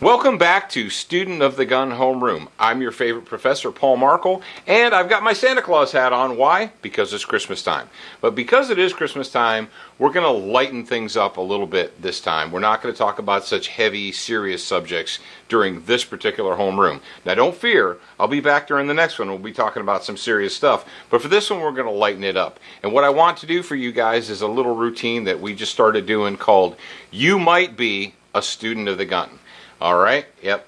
Welcome back to Student of the Gun Homeroom. I'm your favorite professor, Paul Markel, and I've got my Santa Claus hat on. Why? Because it's Christmas time. But because it is Christmas time, we're going to lighten things up a little bit this time. We're not going to talk about such heavy, serious subjects during this particular homeroom. Now, don't fear, I'll be back during the next one. We'll be talking about some serious stuff. But for this one, we're going to lighten it up. And what I want to do for you guys is a little routine that we just started doing called You Might Be a Student of the Gun. All right. Yep.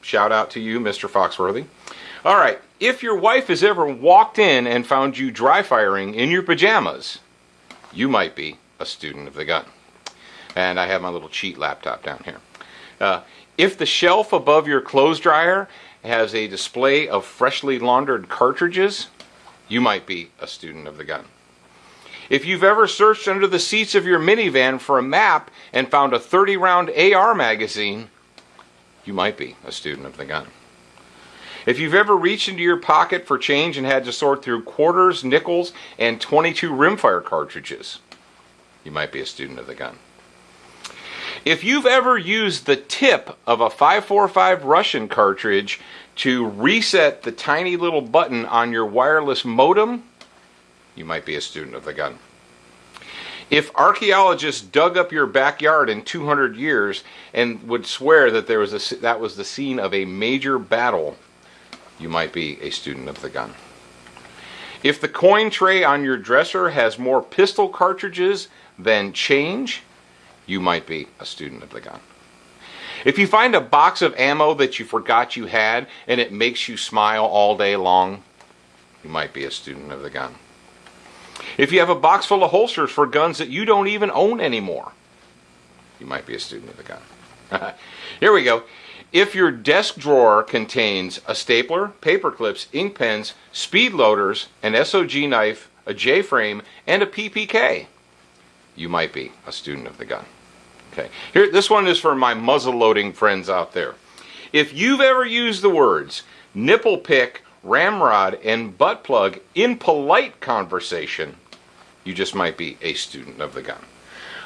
Shout out to you, Mr. Foxworthy. All right. If your wife has ever walked in and found you dry firing in your pajamas, you might be a student of the gun. And I have my little cheat laptop down here. Uh, if the shelf above your clothes dryer has a display of freshly laundered cartridges, you might be a student of the gun. If you've ever searched under the seats of your minivan for a map and found a 30 round AR magazine, you might be a student of the gun. If you've ever reached into your pocket for change and had to sort through quarters, nickels, and 22 rimfire cartridges, you might be a student of the gun. If you've ever used the tip of a 545 Russian cartridge to reset the tiny little button on your wireless modem, you might be a student of the gun. If archaeologists dug up your backyard in 200 years and would swear that there was a, that was the scene of a major battle, you might be a student of the gun. If the coin tray on your dresser has more pistol cartridges than change, you might be a student of the gun. If you find a box of ammo that you forgot you had and it makes you smile all day long, you might be a student of the gun. If you have a box full of holsters for guns that you don't even own anymore, you might be a student of the gun. Here we go. If your desk drawer contains a stapler, paper clips, ink pens, speed loaders, an SOG knife, a J frame, and a PPK, you might be a student of the gun. Okay. Here, this one is for my muzzle loading friends out there. If you've ever used the words nipple pick, ramrod, and butt plug in polite conversation, you just might be a student of the gun.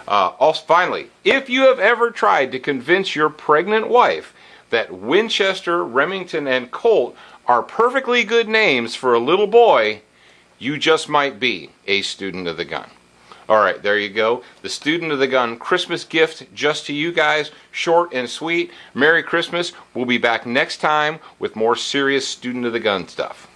Uh, also, finally, if you have ever tried to convince your pregnant wife that Winchester, Remington, and Colt are perfectly good names for a little boy, you just might be a student of the gun. All right, there you go. The Student of the Gun Christmas gift just to you guys. Short and sweet. Merry Christmas. We'll be back next time with more serious Student of the Gun stuff.